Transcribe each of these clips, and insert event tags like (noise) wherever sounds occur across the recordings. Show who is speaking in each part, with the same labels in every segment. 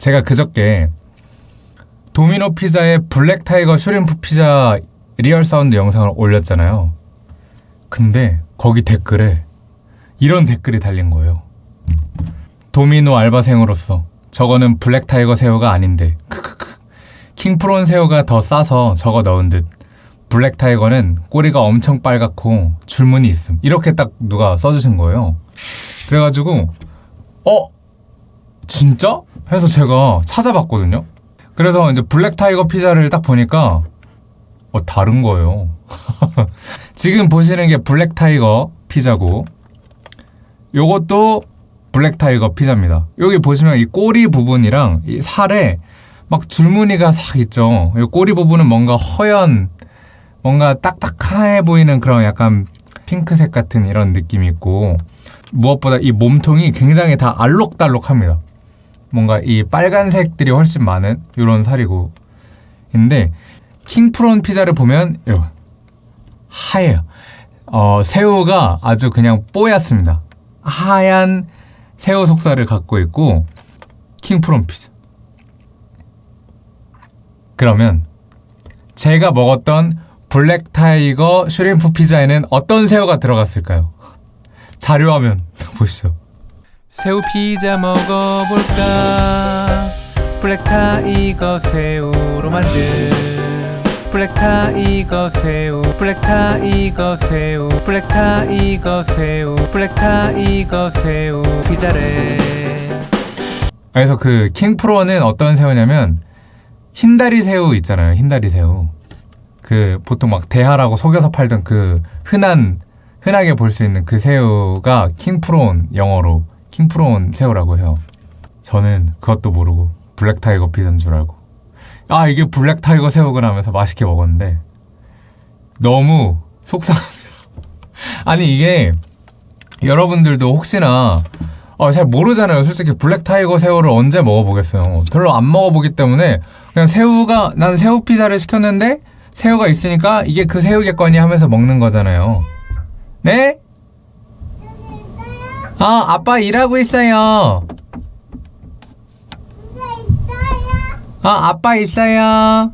Speaker 1: 제가 그저께 도미노 피자의 black tiger shrimp 피자 real sound 영상을 올렸잖아요. 근데 거기 댓글에 이런 댓글이 달린 거예요. 도미노 알바생으로서 저거는 black tiger 새우가 아닌데 크크크 king prawn 새우가 더 싸서 저거 넣은 듯 black tiger는 꼬리가 엄청 빨갛고 줄무늬 있음 이렇게 딱 누가 써주신 거예요. 그래가지고 어 진짜? 해서 제가 찾아봤거든요. 그래서 이제 black tiger 피자를 딱 보니까 어 다른 거예요. (laughs) 지금 보시는 게 black tiger 피자고 요것도 black tiger 피자입니다. 여기 보시면 이 꼬리 부분이랑 이 살에 막 줄무늬가 싹 있죠. 이 꼬리 부분은 뭔가 허연, 뭔가 딱딱해 보이는 그런 약간 핑크색 같은 이런 느낌이 있고 무엇보다 이 몸통이 굉장히 다 알록달록합니다. 뭔가 이 빨간색들이 훨씬 많은 이런 살이고 근데 킹프론 피자를 보면 이런 하얘요. 어, 새우가 아주 그냥 뽀얗습니다. 하얀 새우 속살을 갖고 있고 킹프론 피자. 그러면 제가 먹었던 black tiger shrimp 피자에는 어떤 새우가 들어갔을까요? 자료화면 (laughs) 보시죠.
Speaker 2: 새우 피자 먹어볼까 black tiger 새우로 만든 black tiger 새우 black tiger 새우 black tiger 새우 black tiger 새우 피자래
Speaker 1: 그래서 그 king prawn은 어떤 새우냐면 흰다리 새우 있잖아요. 흰다리 새우. 그 보통 막 대하라고 속여서 팔던 그 흔한 흔하게 볼 수 있는 그 새우가 king prawn 영어로 king prawn 새우라고 해요. 저는 그것도 모르고 black tiger 피자인 줄 알고 아 이게 black tiger 새우구나 하면서 맛있게 먹었는데 너무 속상합니다. (laughs) 아니 이게 여러분들도 혹시나 어, 잘 모르잖아요. 솔직히 black tiger 새우를 언제 먹어보겠어요. 별로 안 먹어보기 때문에 그냥 새우가 난 새우 피자를 시켰는데 새우가 있으니까 이게 그 새우겠거니 하면서 먹는 거잖아요. 네? 아 아빠 일하고 있어요. 아 아빠 있어요.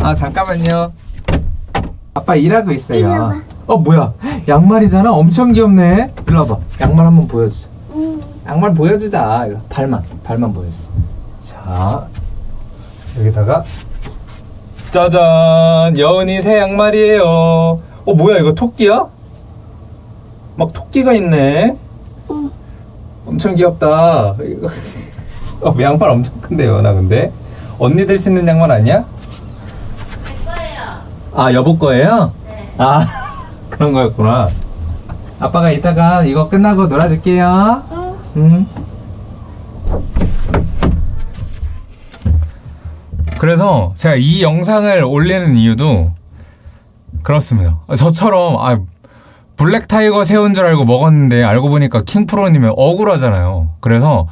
Speaker 1: 아 잠깐만요. 아빠 일하고 있어요. 어 뭐야? 양말이잖아. 엄청 귀엽네. 일로 와봐. 양말 한번 보여주자. 양말 보여주자. 발만 발만 보여주자. 자 여기다가 짜잔 여은이 새 양말이에요. 어 뭐야 이거 토끼야? 막 토끼가 있네. 엄청 귀엽다. (laughs) 어, 양말 엄청 큰데요, 나 근데 언니들 신는 양말 아니야?
Speaker 3: 거예요.
Speaker 1: 아 여보 거예요?
Speaker 3: 네.
Speaker 1: 아 (laughs) 그런 거였구나. 아빠가 이따가 이거 끝나고 놀아줄게요. 응. 그래서 제가 이 영상을 올리는 이유도 그렇습니다. 저처럼 아, black tiger 새우인 줄 알고 먹었는데 알고 보니까 king prawn이면 억울하잖아요. 그래서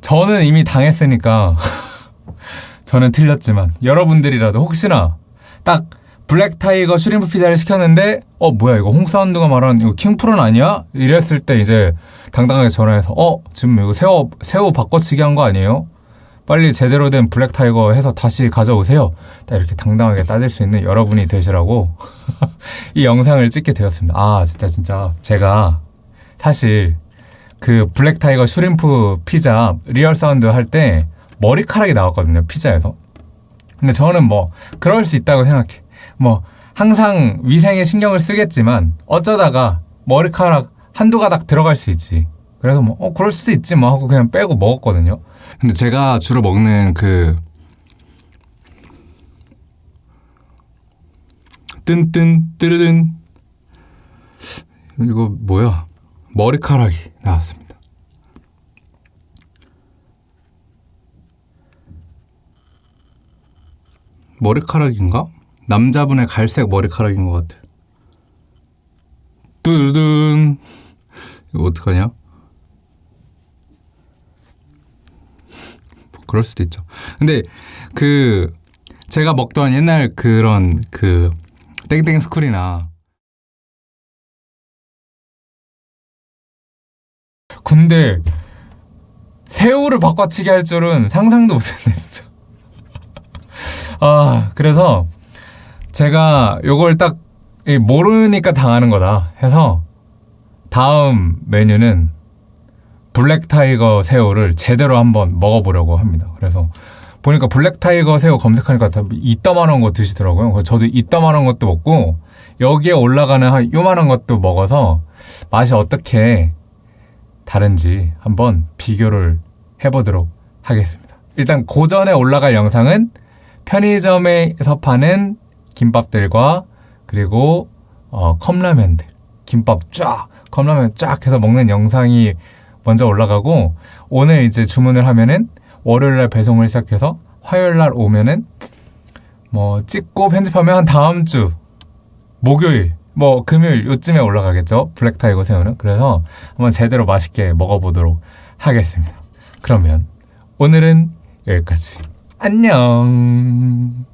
Speaker 1: 저는 이미 당했으니까 (laughs) 저는 틀렸지만 여러분들이라도 혹시나 딱 black tiger shrimp 피자를 시켰는데 어 뭐야 이거 홍사운드가 말하는 이거 king prawn 아니야? 이랬을 때 이제 당당하게 전화해서 어 지금 이거 새우 새우 바꿔치기 한 거 아니에요? 빨리 제대로 된 black tiger 해서 다시 가져오세요. 딱 이렇게 당당하게 따질 수 있는 여러분이 되시라고 (laughs) 이 영상을 찍게 되었습니다. 아 진짜 진짜 제가 사실 그 black tiger shrimp 피자 real sound 할 때 머리카락이 나왔거든요 피자에서. 근데 저는 뭐 그럴 수 있다고 생각해. 뭐 항상 위생에 신경을 쓰겠지만 어쩌다가 머리카락 한두 가닥 들어갈 수 있지. 그래서 뭐 어 그럴 수도 있지 뭐 하고 그냥 빼고 먹었거든요. 근데 제가 주로 먹는 그 뜬뜬 뜨르든 이거 뭐야? 머리카락이 나왔습니다. 머리카락인가? 남자분의 갈색 머리카락인 것 같아. 뚜둔 이거 어떡하냐? 그럴 수도 있죠. 근데 그 제가 먹던 옛날 그런 그 땡땡 스쿨이나 근데 새우를 바꿔치기 할 줄은 상상도 못했네, 진짜. (laughs) 아, 그래서 제가 요걸 딱이 모르니까 당하는 거다 해서 다음 메뉴는 black tiger 새우를 제대로 한번 먹어보려고 합니다. 그래서 보니까 black tiger 새우 검색하니까 다 이따만한 거 드시더라고요. 저도 이따만한 것도 먹고 여기에 올라가는 한 요만한 것도 먹어서 맛이 어떻게 다른지 한번 비교를 해보도록 하겠습니다. 일단 고전에 올라갈 영상은 편의점에서 파는 김밥들과 그리고 어, 컵라면들 김밥 쫙 컵라면 쫙 해서 먹는 영상이 먼저 올라가고 오늘 이제 주문을 하면은 월요일 날 배송을 시작해서 화요일 날 오면은 뭐 찍고 편집하면 한 다음 주 목요일 뭐 금요일 요쯤에 올라가겠죠. 블랙타이거 새우는. 그래서 한번 제대로 맛있게 먹어보도록 하겠습니다. 그러면 오늘은 여기까지. 안녕